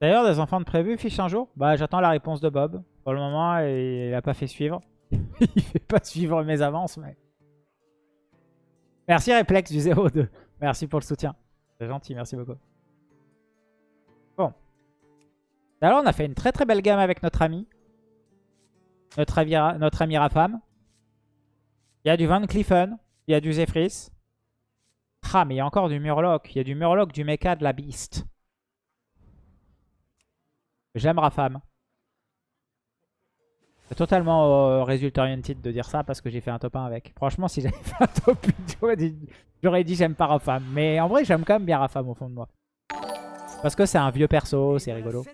D'ailleurs, des enfants de prévu fiche un jour? Bah, j'attends la réponse de Bob. Pour le moment, il a pas fait suivre. il fait pas suivre mes avances, mais... Merci Replex du 02. Merci pour le soutien. C'est gentil, merci beaucoup. Bon. Alors, on a fait une très très belle gamme avec notre ami. Notre, ami, notre ami Rafam. Il y a du Van Cliffen. Il y a du Zephyrus. Ah, mais il y a encore du Murloc. Il y a du Murloc, du Mecha, de la Beast. J'aime Rafam. C'est totalement euh, result oriented de dire ça parce que j'ai fait un top 1 avec. Franchement, si j'avais fait un top 8, j'aurais dit j'aime pas Rafam. Mais en vrai, j'aime quand même bien Rafam au fond de moi. Parce que c'est un vieux perso, c'est rigolo.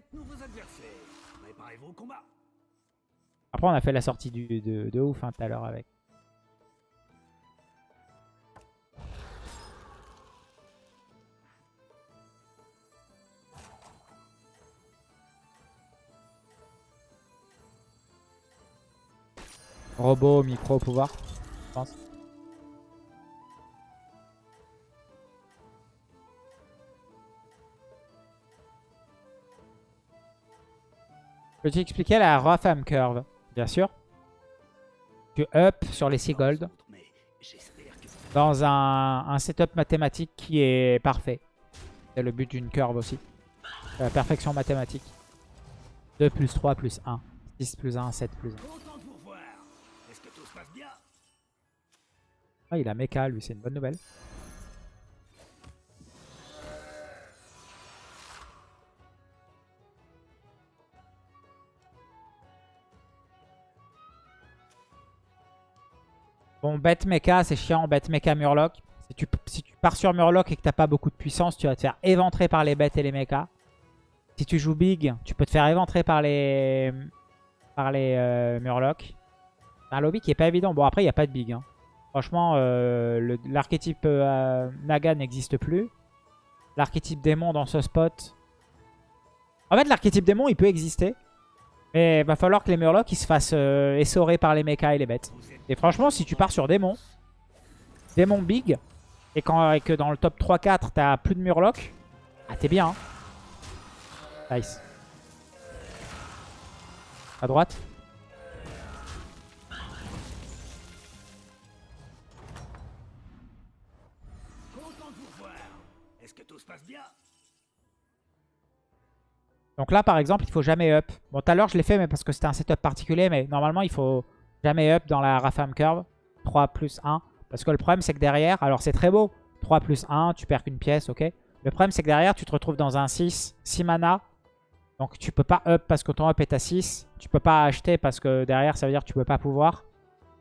Après, on a fait la sortie du, de, de ouf hein, tout à l'heure avec. Robot, micro, pouvoir, je pense. Peux-tu expliquer la Rafam Curve? Bien sûr. Tu up sur les Seagold dans un, setup mathématique qui est parfait. C'est le but d'une curve aussi. La perfection mathématique. 2 plus 3 plus 1. 6 plus 1, 7 plus 1. Ah, il a mecha, lui, c'est une bonne nouvelle. Bon, bête mecha, c'est chiant. Bête mecha Murloc. Si tu, pars sur Murloc et que t'as pas beaucoup de puissance, tu vas te faire éventrer par les bêtes et les mechas. Si tu joues big, tu peux te faire éventrer par les, par les euh, Murlocs. Un lobby qui est pas évident. Bon, après, il n'y a pas de big. Hein. Franchement, euh, l'archétype euh, Naga n'existe plus. L'archétype démon dans ce spot... En fait, l'archétype démon, il peut exister. Mais il va falloir que les Murlocs ils se fassent euh, essorer par les mechas et les bêtes. Et franchement, si tu pars sur démon, démon big, et, quand, que dans le top 3-4, t'as plus de Murlocs, ah, t'es bien. Hein. Nice. À droite. Donc là, par exemple, il faut jamais up. Bon, tout à l'heure, je l'ai fait mais parce que c'était un setup particulier. Mais normalement, il faut jamais up dans la Rafam Curve. 3 plus 1. Parce que le problème, c'est que derrière... Alors, c'est très beau. 3 plus 1, tu perds qu'une pièce, ok Le problème, c'est que derrière, tu te retrouves dans un 6. 6 mana. Donc, tu peux pas up parce que ton up est à 6. Tu peux pas acheter parce que derrière, ça veut dire que tu peux pas pouvoir.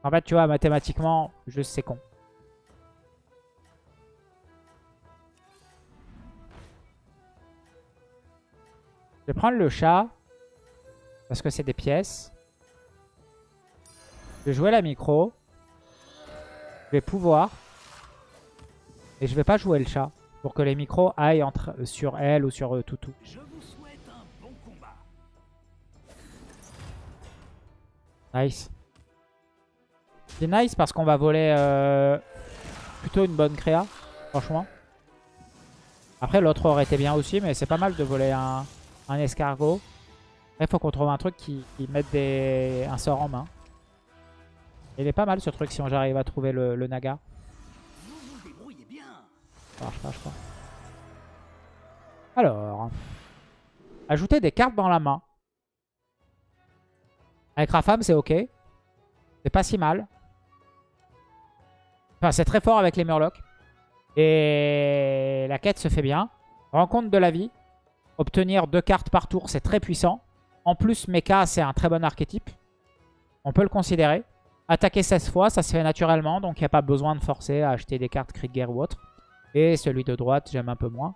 En fait, tu vois, mathématiquement, juste c'est con. Je vais prendre le chat. Parce que c'est des pièces. Je vais jouer la micro. Je vais pouvoir. Et je vais pas jouer le chat. Pour que les micros aillent entre, sur elle ou sur euh, Toutou. Nice. C'est nice parce qu'on va voler euh, plutôt une bonne créa. Franchement. Après l'autre aurait été bien aussi. Mais c'est pas mal de voler un un escargot. il faut qu'on trouve un truc qui, mette des, un sort en main. Il est pas mal ce truc si j'arrive à trouver le, naga. Ça marche pas, je crois. Alors. Ajouter des cartes dans la main. Avec Rafam, c'est ok. C'est pas si mal. Enfin, c'est très fort avec les Murlocs. Et la quête se fait bien. Rencontre de la vie. Obtenir deux cartes par tour, c'est très puissant. En plus, Mecha, c'est un très bon archétype. On peut le considérer. Attaquer 16 fois, ça se fait naturellement. Donc, il n'y a pas besoin de forcer à acheter des cartes Krieger ou autre. Et celui de droite, j'aime un peu moins.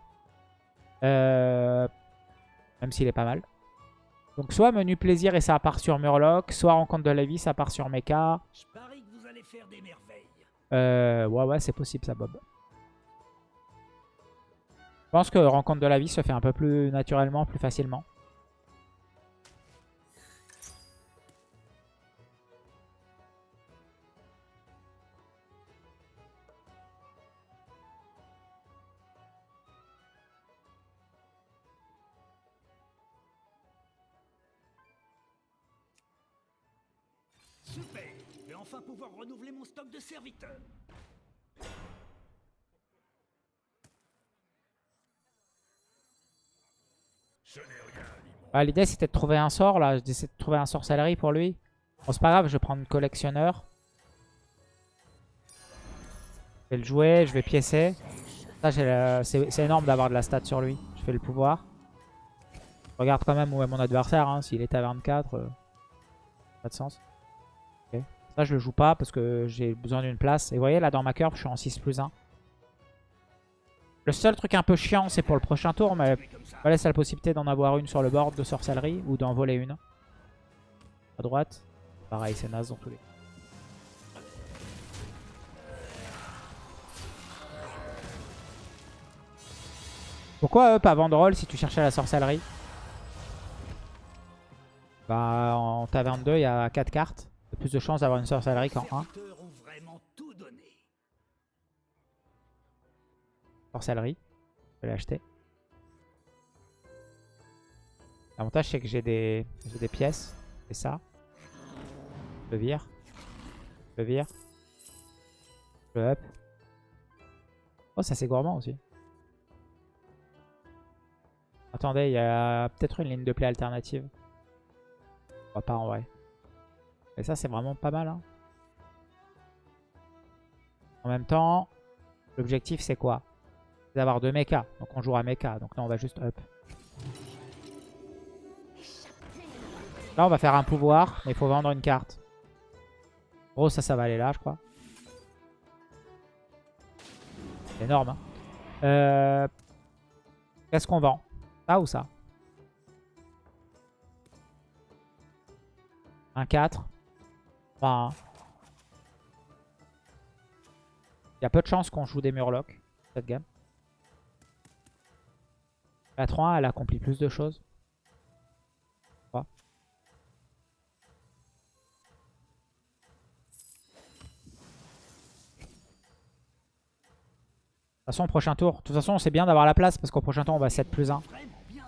Euh, même s'il est pas mal. Donc, soit menu plaisir et ça part sur Murloc. Soit rencontre de la vie, ça part sur Mecha. Je parie que vous allez faire des merveilles. Euh, ouais, ouais, c'est possible ça, Bob pense que Rencontre de la vie se fait un peu plus naturellement, plus facilement. Super Je vais enfin pouvoir renouveler mon stock de serviteurs rien, Limon. Ah, L'idée c'était de trouver un sort là. J'essaie de trouver un sorcellerie pour lui. Bon, c'est pas grave, je vais prendre collectionneur. Je vais le jouer, je vais piécer. Le- c'est énorme d'avoir de la stat sur lui. Je fais le pouvoir. Je regarde quand même où est mon adversaire. hein. S'il est à 24, euh, pas de sens. Ça, je le joue pas parce que j'ai besoin d'une place. Et vous voyez, là dans ma curve, je suis en 6 plus 1. Le seul truc un peu chiant, c'est pour le prochain tour, mais on va laisser la possibilité d'en avoir une sur le board de sorcellerie ou d'en voler une. À droite. Pareil, c'est naze dans tous les. Pourquoi up avant de roll si tu cherchais la sorcellerie Bah en taverne 2 il y a 4 cartes. Plus de chances d'avoir une sorcellerie qu'en 1. Sorcellerie. Je vais l'acheter. L'avantage c'est que j'ai des, pièces. C'est ça. Je le vire. Je le vire. Je le up. Oh ça c'est gourmand aussi. Attendez, il y a peut-être une ligne de play alternative. Je crois pas en vrai. Et ça c'est vraiment pas mal. hein. En même temps, l'objectif c'est quoi? D'avoir deux mechas. Donc on jouera mecha. Donc là on va juste up. Là on va faire un pouvoir, mais il faut vendre une carte. Gros ça, ça va aller là je crois. Énorme. hein. Euh, Qu'est-ce qu'on vend? Ça ou ça? Un 4. Enfin, Il y a peu de chances qu'on joue des murlocs cette gamme. La 3 elle accomplit plus de choses. De toute façon, au prochain tour. De toute façon, c'est bien d'avoir la place parce qu'au prochain tour, on va 7 plus 1. Vraiment bien.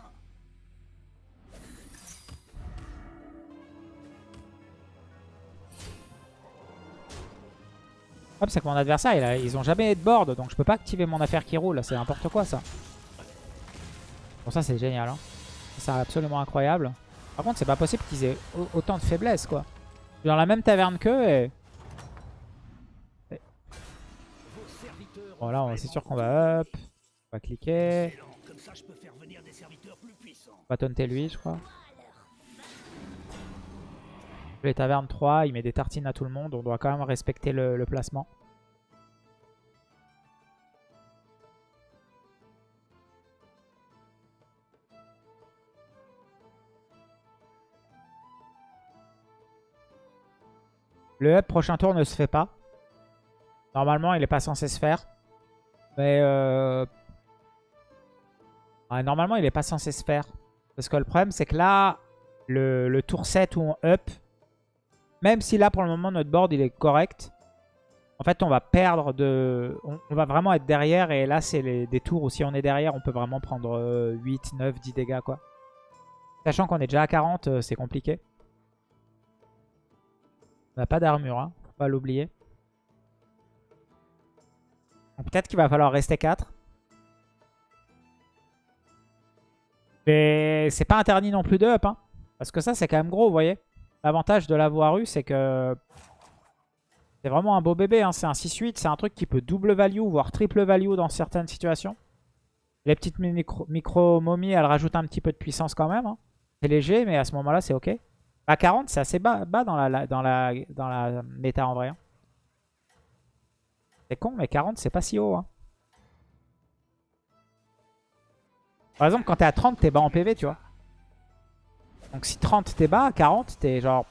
Hop, c'est que mon adversaire, ils ont jamais de board, donc je peux pas activer mon affaire qui roule. C'est n'importe quoi ça. Bon, ça c'est génial. Hein. C'est absolument incroyable. Par contre, c'est pas possible qu'ils aient au- autant de faiblesse quoi. Dans la même taverne qu'eux et... Serviteurs Bon c'est sûr qu'on va up. On va cliquer. On va taunter lui, je crois. Les tavernes 3, il met des tartines à tout le monde. On doit quand même respecter le placement. Le up prochain tour ne se fait pas. Normalement, il n'est pas censé se faire. Mais euh, Ouais, normalement, il est pas censé se faire. Parce que le problème, c'est que là, le, tour 7 où on up, même si là, pour le moment, notre board, il est correct, en fait, on va perdre de... On, on va vraiment être derrière. Et là, c'est des tours où si on est derrière, on peut vraiment prendre euh, 8, 9, 10 dégâts, quoi. Sachant qu'on est déjà à 40, euh, c'est compliqué. On n'a pas d'armure, hein. Faut pas l'oublier. Peut-être qu'il va falloir rester 4. Mais c'est pas interdit non plus de up. Hein, parce que ça, c'est quand même gros, vous voyez. L'avantage de l'avoir eu, c'est que c'est vraiment un beau bébé. Hein. C'est un 6-8. C'est un truc qui peut double value, voire triple value dans certaines situations. Les petites micro, micro momies, elles rajoutent un petit peu de puissance quand même. hein. C'est léger, mais à ce moment-là, c'est ok. À 40, c'est assez bas, bas dans, la, dans, la, dans la méta en vrai. C'est con, mais 40, c'est pas si haut. hein. Par exemple, quand t'es à 30, t'es bas en PV, tu vois. Donc si 30 t'es bas, 40 t'es genre...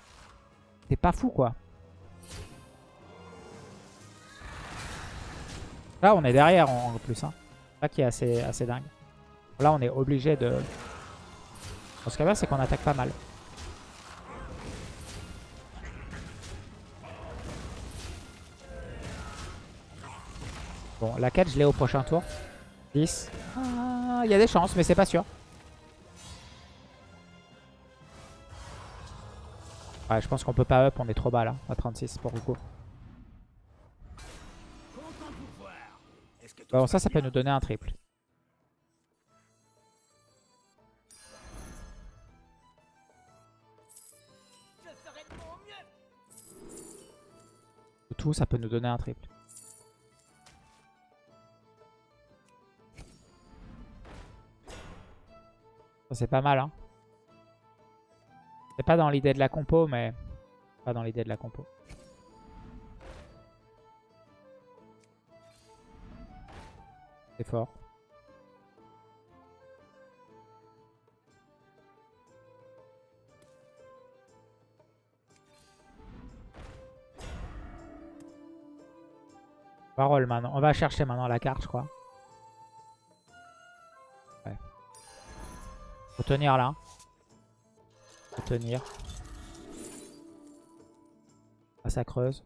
T'es pas fou, quoi. Là, on est derrière en plus. Hein. Ça qui est assez, assez dingue. Là, on est obligé de... Bon, ce qu'il y a, c'est qu'on attaque pas mal. Bon, la 4, je l'ai au prochain tour. 10. Ah, Il y a des chances, mais c'est pas sûr. Ouais, je pense qu'on peut pas up, on est trop bas là, à 36 pour tout Bon, ça, ça peut nous donner un triple. Tout, ça peut nous donner un triple. C'est pas mal, hein. C'est pas dans l'idée de la compo, mais... Pas dans l'idée de la compo. C'est fort. Roll maintenant. On va chercher maintenant la carte, je crois. Faut tenir là. Faut tenir. Ah, ça creuse.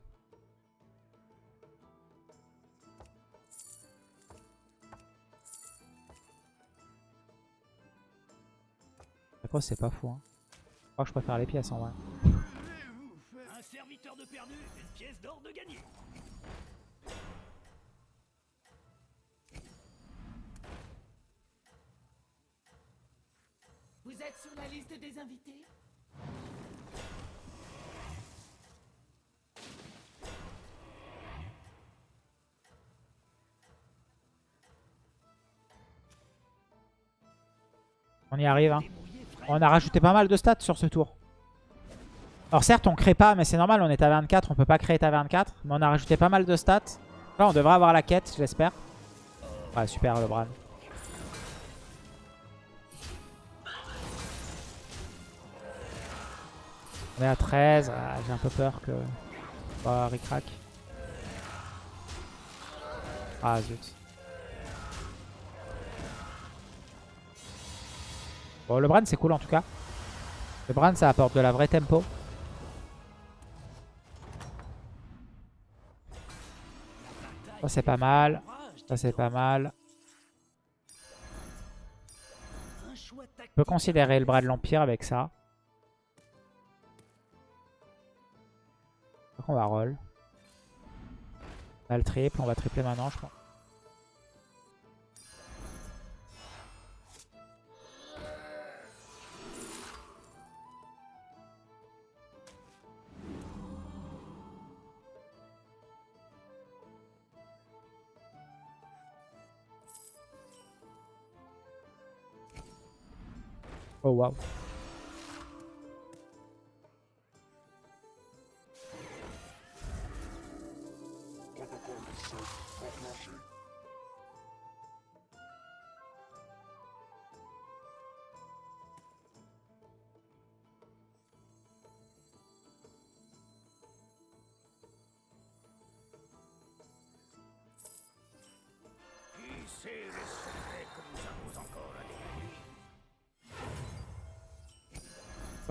C'est pas fou. Hein. Je crois que je préfère les pièces en vrai. Liste des invités On y arrive. Hein. On a rajouté pas mal de stats sur ce tour. Alors certes, on crée pas, mais c'est normal, on est à 24, on peut pas créer à 24. Mais on a rajouté pas mal de stats. Là, on devrait avoir la quête, j'espère. Ouais, super, le Bran. On est à 13. Ah, J'ai un peu peur que... Bah, ricrac. Ah, zut. Bon, le Bran, c'est cool en tout cas. Le Bran, ça apporte de la vraie tempo. Ça, c'est pas mal. Ça, c'est pas mal. On peut considérer le bras de l'Empire avec ça. Donc on va roll. On le triple, on va tripler maintenant je crois. Oh wow.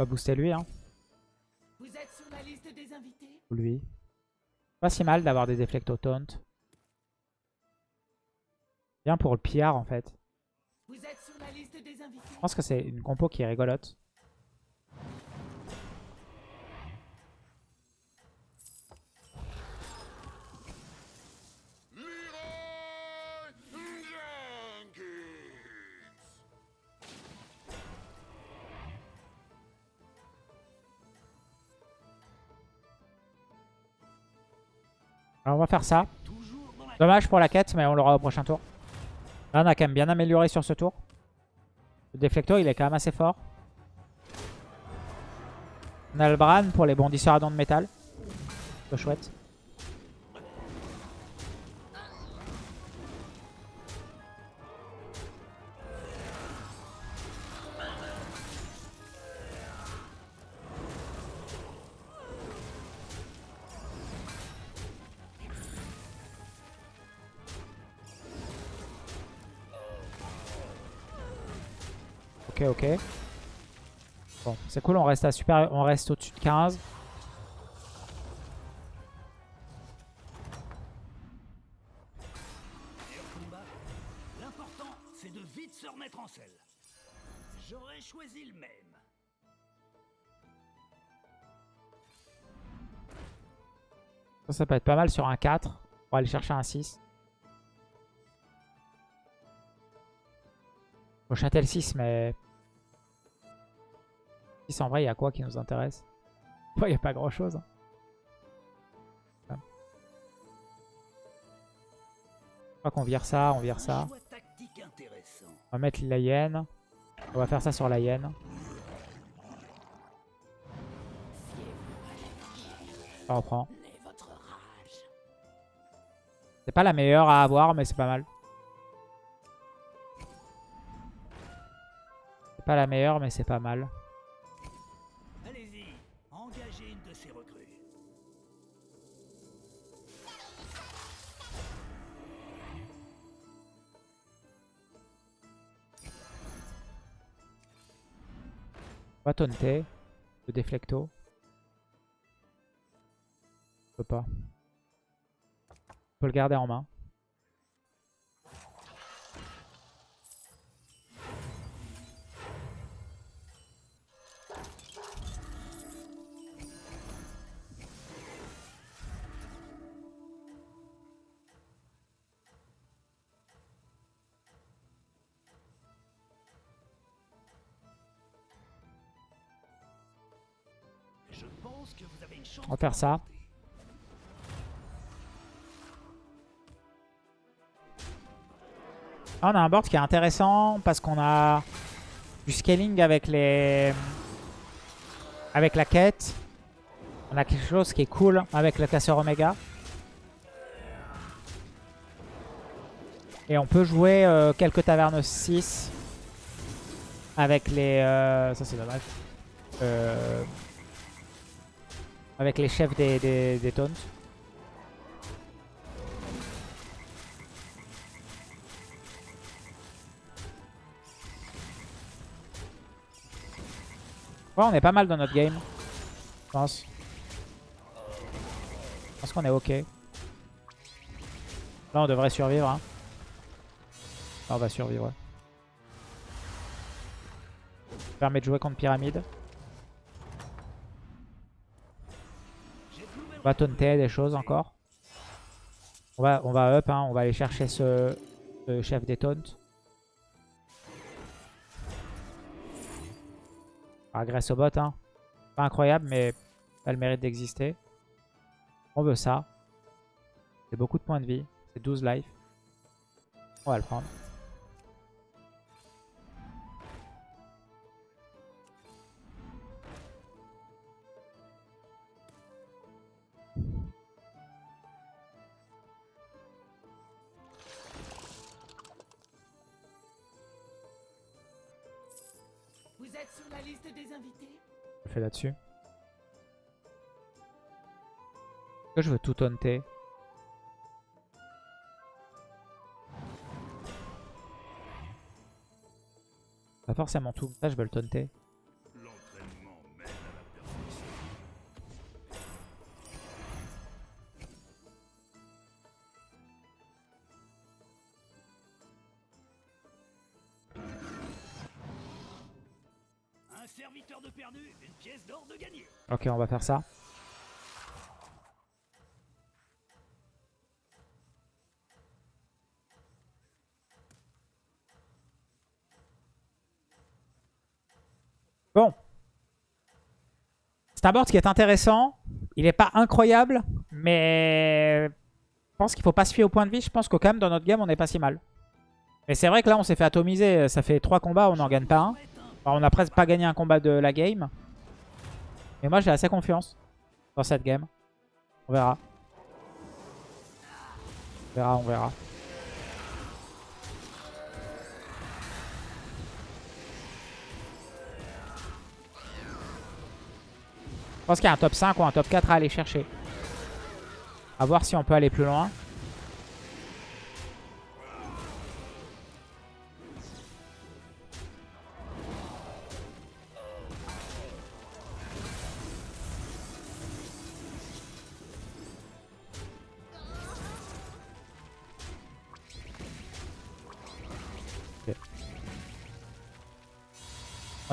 Va booster lui hein. Vous êtes sur la liste des invités? Ou lui. Pas si mal d'avoir des déflectos taunt. Bien pour le PR en fait. Vous êtes sur la liste des invités? Je pense que c'est une compo qui est rigolote. Alors on va faire ça. Dommage pour la quête, mais on l'aura au prochain tour. Là, on a quand même bien amélioré sur ce tour. Le déflecto, il est quand même assez fort. On pour les bondisseurs à dents de métal. C'est chouette. Ok, ok. Bon, c'est cool, on reste à super, on reste au-dessus de 15. meilleur combat. L'important, c'est de vite se remettre en selle. J'aurais choisi le même. Ça, ça peut être pas mal sur un 4. On va aller chercher un 6. Faut châtel 6, mais... 6 en vrai, il y a quoi qui nous intéresse? Il n'y a pas grand chose. hein. Je crois qu'on vire ça, on vire ça. On va mettre la hyène. On va faire ça sur la hyène. Ça reprend. C'est pas la meilleure à avoir, mais c'est pas mal. C'est pas la meilleure, mais c'est pas mal. On. Le déflecto. Je peux pas. On peut le garder en main. On va faire ça. Ah, on a un board qui est intéressant parce qu'on a du scaling avec les avec la quête. On a quelque chose qui est cool avec le casseur Omega. Et on peut jouer euh, quelques tavernes 6 avec les... euh, ça c'est dommage. Euh, avec les chefs des, des, taunts. Ouais, on est pas mal dans notre game. Je pense. Je pense qu'on est ok. Là, on devrait survivre. Hein. Là, on va survivre. Ça permet de jouer contre Pyramide. On va taunter des choses encore. On va, on va up, hein. on va aller chercher ce, chef des taunts. Agresse au bot, hein. Pas incroyable, mais ça a le mérite d'exister. On veut ça. C'est beaucoup de points de vie. C'est 12 life. On va le prendre. Sur la Je fais là-dessus. Je veux tout taunter Pas forcément tout. Ça, je veux le taunter. Ok, on va faire ça. Bon. C'est un board qui est intéressant. Il n'est pas incroyable, mais je pense qu'il faut pas se fier au point de vie. Je pense que quand même dans notre game, on n'est pas si mal. Mais c'est vrai que là, on s'est fait atomiser. Ça fait 3 combats, on n'en gagne pas un. On n'a presque pas gagné un combat de la game. Mais moi, j'ai assez confiance dans cette game. On verra. On verra, on verra. Je pense qu'il y a un top 5 ou un top 4 à aller chercher. A voir si on peut aller plus loin.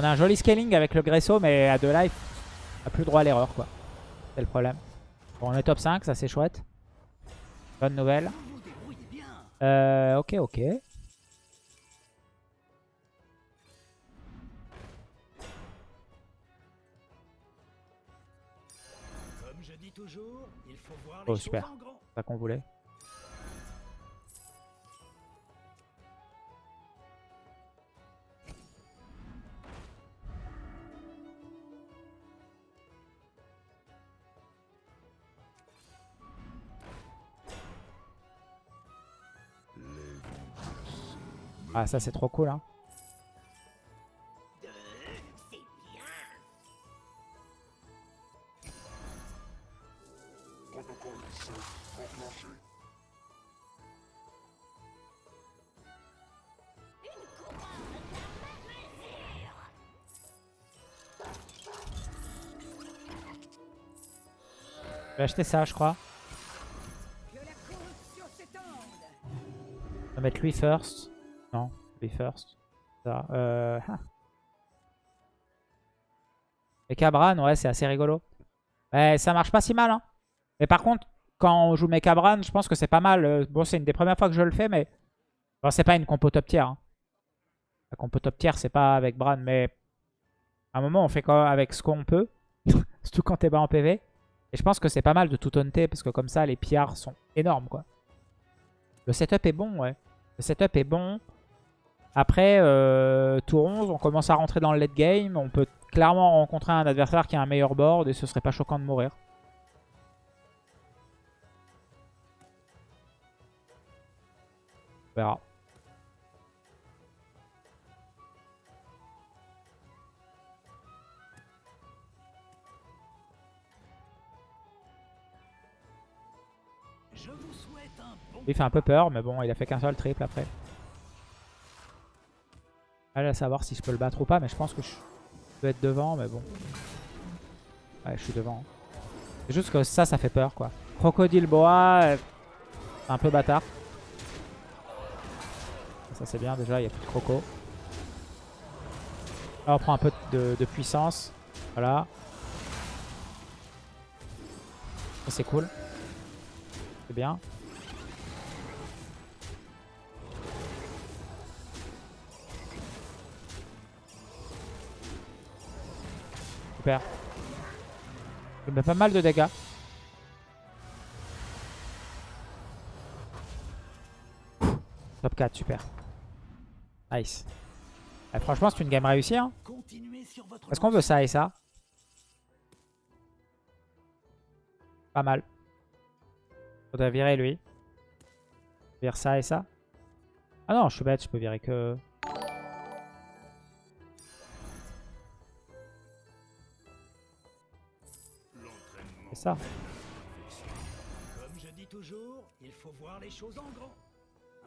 On a un joli scaling avec le Gresso, mais à 2 life, on n'a plus droit à l'erreur, quoi. C'est le problème. Bon, on est top 5, ça c'est chouette. Bonne nouvelle. Euh, ok, ok. Oh, super. C'est ça qu'on voulait. Ah ça c'est trop cool hein. Je vais acheter ça je crois. On va mettre lui first. Non, lui first. Ça. Euh... ah. Et Cabran, ouais, c'est assez rigolo. Ouais, ça marche pas si mal. Hein. Mais par contre, quand on joue Mekabran, je pense que c'est pas mal. Euh, Bon, c'est une des premières fois que je le fais, mais... Bon, c'est pas une compo top tier. hein. La compo top tier, c'est pas avec Bran, mais... À un moment, on fait quoi avec ce qu'on peut. Surtout quand t'es bas en PV. Et je pense que c'est pas mal de tout taunter, parce que comme ça, les pillards sont énormes, quoi. Le setup est bon, ouais. Le setup est bon. Après, euh, tour 11, on commence à rentrer dans le late game. On peut clairement rencontrer un adversaire qui a un meilleur board et ce serait pas choquant de mourir. On verra. Il fait un peu peur, mais bon, il a fait qu'un seul triple après. À savoir si je peux le battre ou pas, mais je pense que je peux être devant, mais bon. Ouais, je suis devant. C'est juste que ça, ça fait peur, quoi. Crocodile boa, euh, un peu bâtard. Ça, c'est bien, déjà, il n'y a plus de croco. On prend un peu de, de puissance. Voilà. C'est cool. C'est bien. Super. Je mets pas mal de dégâts. Top 4, super. Nice. Eh, franchement, c'est une game réussie. Hein. Est-ce qu'on veut ça et ça? Pas mal. Faudrait virer lui. Vire ça et ça. Ah non, je suis bête, je peux virer que... ça. Comme je dis toujours, il faut voir les choses en grand.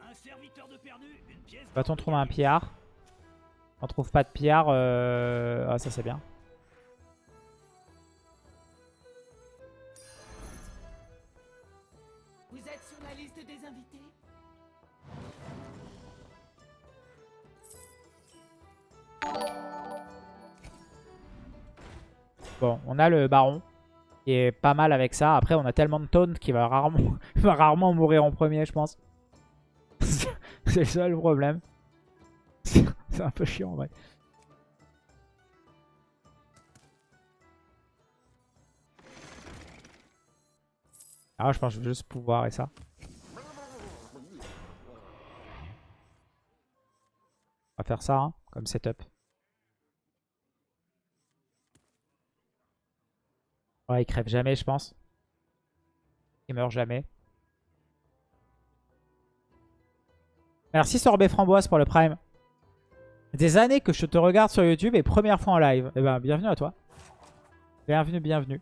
Un serviteur de perdu, une pièce. Va-t-on trouver un pillard? On trouve pas de pillard. euh, Ah, ça c'est bien. Vous êtes sur la liste des invités? Bon, on a le baron. Qui est pas mal avec ça. Après, on a tellement de taunt qu'il va rarement, rarement mourir en premier, je pense. c'est le seul problème. c'est un peu chiant en vrai. Ah, je pense que je vais juste pouvoir et ça. On va faire ça, hein, comme setup. Il crève jamais, je pense. Il meurt jamais. Merci Sorbet Framboise pour le Prime. Des années que je te regarde sur YouTube et première fois en live. Eh ben, bienvenue à toi. Bienvenue, bienvenue.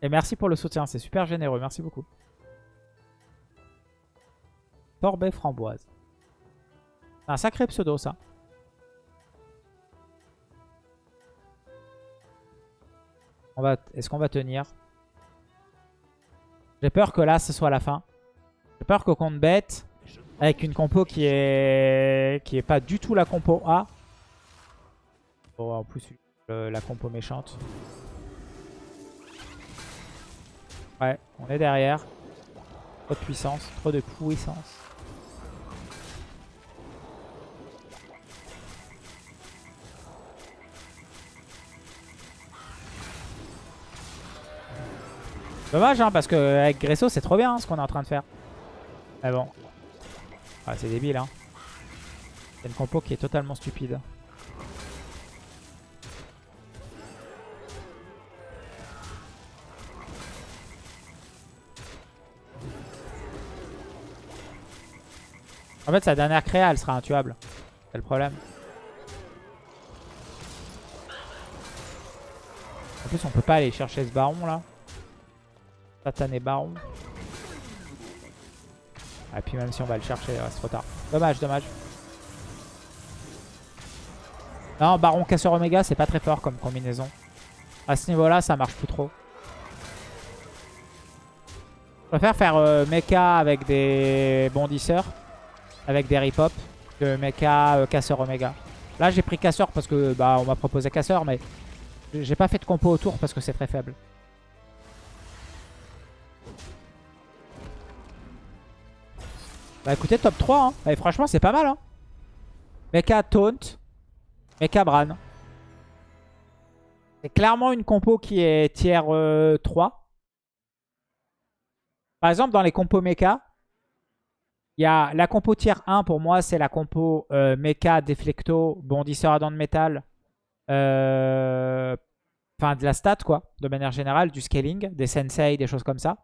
Et merci pour le soutien, c'est super généreux. Merci beaucoup. Sorbet Framboise. C'est un sacré pseudo, ça. Est-ce qu'on va tenir? J'ai peur que là, ce soit la fin. J'ai peur qu'au compte bête, avec une compo qui est qui est pas du tout la compo A. Bon, en plus, le- la compo méchante. Ouais, on est derrière. Trop de puissance, trop de puissance. Dommage, hein, parce qu'avec Gresso, c'est trop bien hein, ce qu'on est en train de faire. Mais bon. Ah, c'est débile, hein. C'est une compo qui est totalement stupide. En fait, sa dernière créa, elle sera intuable. C'est le problème. En plus, on peut pas aller chercher ce baron là. Satané baron. Et puis même si on va le chercher, c'est trop tard. Dommage, dommage. Non, baron casseur oméga, c'est pas très fort comme combinaison. À ce niveau-là, ça marche plus trop. Je préfère faire euh, mecha avec des bondisseurs, avec des rip-hop, que mecha euh, casseur oméga. Là, j'ai pris casseur parce que bah on m'a proposé casseur, mais j'ai pas fait de compo autour parce que c'est très faible. Bah écoutez, top 3. Hein. Et franchement, c'est pas mal. Hein. Mecha Taunt. Mecha Bran. C'est clairement une compo qui est tier 3. Euh, Par exemple, dans les compos mecha, il y a la compo tier 1 pour moi, c'est la compo euh, mecha, déflecto, bondisseur à dents de métal. Euh, enfin, de la stat, quoi, de manière générale, du scaling, des sensei, des choses comme ça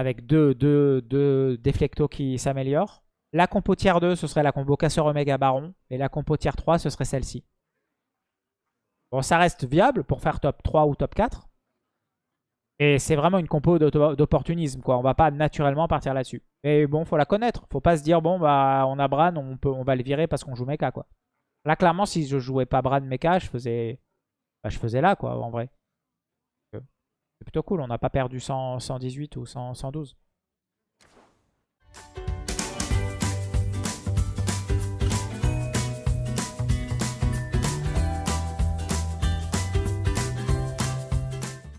avec deux, deux, deux déflectos qui s'améliorent. La compo tier 2, ce serait la combo casseur Omega Baron. Et la compo tier 3, ce serait celle-ci. Bon, ça reste viable pour faire top 3 ou top 4. Et c'est vraiment une compo d'opportunisme, quoi. On va pas naturellement partir là-dessus. Mais bon, faut la connaître. Faut pas se dire, bon, bah, on a Bran, on, peut, on va le virer parce qu'on joue mecha, quoi. Là, clairement, si je jouais pas Bran mecha, je faisais, bah, je faisais là, quoi, en vrai. C'est plutôt cool, on n'a pas perdu 100, 118 ou 100, 112.